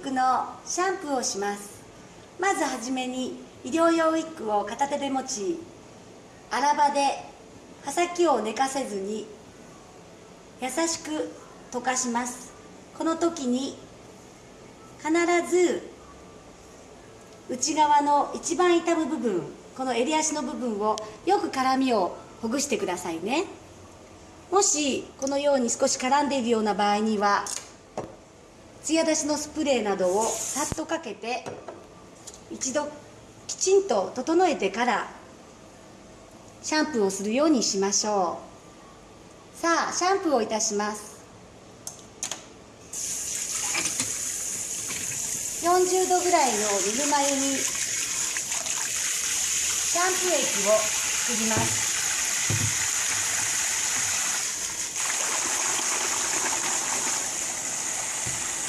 ックのシャンプーをします。まずはじめに医療用ウィッグを片手で持ち荒場で刃先を寝かせずに優しく溶かします。この時に必ず内側の一番痛む部分この襟足の部分をよく絡みをほぐしてくださいね。もしこのように少し絡んでいるような場合には艶出しのスプレーなどをさっとかけて一度きちんと整えてからシャンプーをするようにしましょう。さあシャンプーをいたします。40度ぐらいのぬるま湯にシャンプー液を作ります。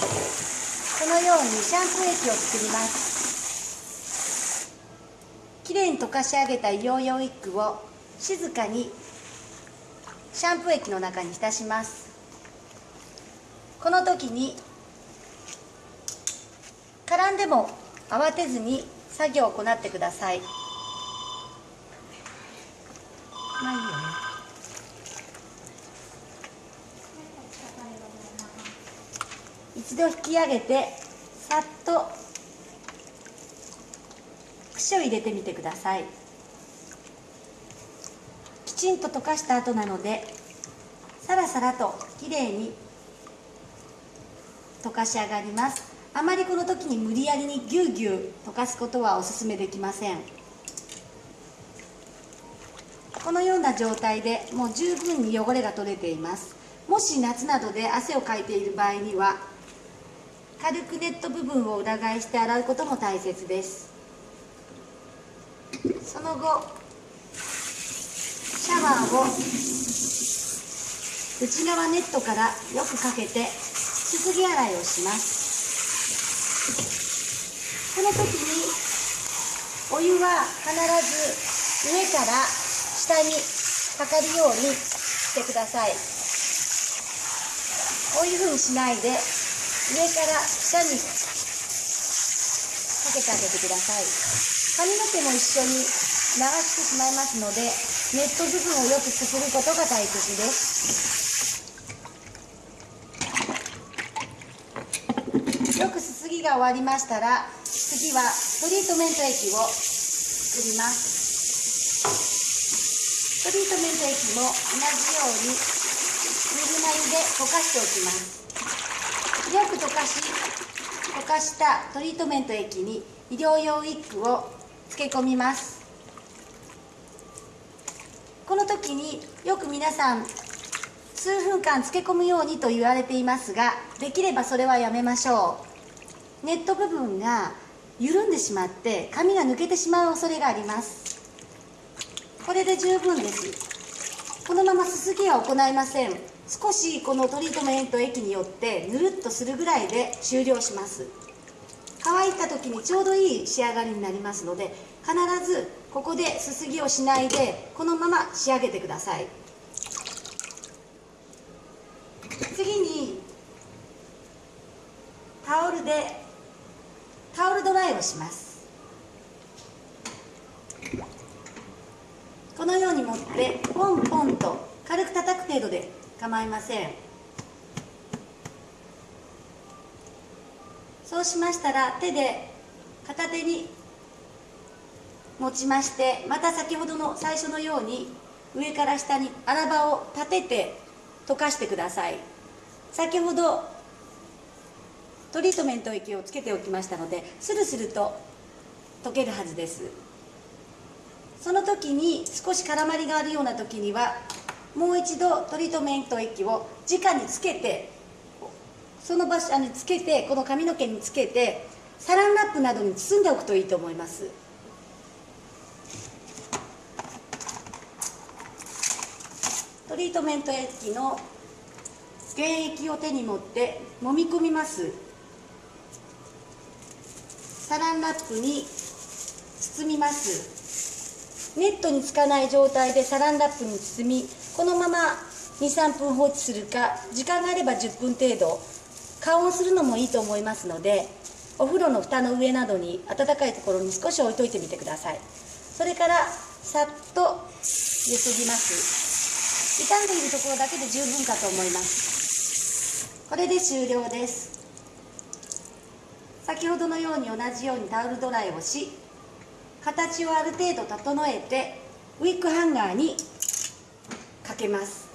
このようにシャンプー液を作ります。きれいに溶かし上げた医療用ウィッグを静かにシャンプー液の中に浸します。この時に絡んでも慌てずに作業を行ってください。まあいいよね。一度引き上げてさっと串を入れてみてください。きちんと溶かした後なのでさらさらときれいに溶かし上がります。あまりこの時に無理やりにぎゅうぎゅう溶かすことはお勧めできません。このような状態でもう十分に汚れが取れています。もし夏などで汗をかいている場合には軽くネット部分を裏返して洗うことも大切です。その後シャワーを内側ネットからよくかけてすすぎ洗いをします。この時にお湯は必ず上から下にかかるようにしてください。こういうふうにしないで上から下にかけてあげてください。髪の毛も一緒に流してしまいますのでネット部分をよくすすることが大切です。よくすすぎが終わりましたら次はトリートメント液を作ります。トリートメント液も同じようにぬるま湯で溶かしておきます。よく溶かし溶かしたトリートメント液に医療用ウィッグを漬け込みます。この時によく皆さん数分間漬け込むようにと言われていますができればそれはやめましょう。ネット部分が緩んでしまって髪が抜けてしまう恐れがあります。これで十分です。このまますすぎは行いません。少しこのトリートメント液によってぬるっとするぐらいで終了します。乾いた時にちょうどいい仕上がりになりますので必ずここですすぎをしないでこのまま仕上げてください。次にタオルでタオルドライをします。このように持ってポンポンと軽く叩く程度で構いません。そうしましたら手で片手に持ちましてまた先ほどの最初のように上から下に荒刃を立てて溶かしてください。先ほどトリートメント液をつけておきましたのでスルスルと溶けるはずです。その時に少し絡まりがあるような時にはもう一度トリートメント液を直につけてその場所につけてこの髪の毛につけてサランラップなどに包んでおくといいと思います。トリートメント液の原液を手に持って揉み込みます。サランラップに包みます。ネットにつかない状態でサランラップに包みこのまま23分放置するか時間があれば10分程度加温するのもいいと思いますのでお風呂の蓋の上などに暖かいところに少し置いといてみてください。それからさっとゆすぎます。傷んでいるところだけで十分かと思います。これで終了です。先ほどのように同じようにタオルドライをし形をある程度整えてウィッグハンガーにけます。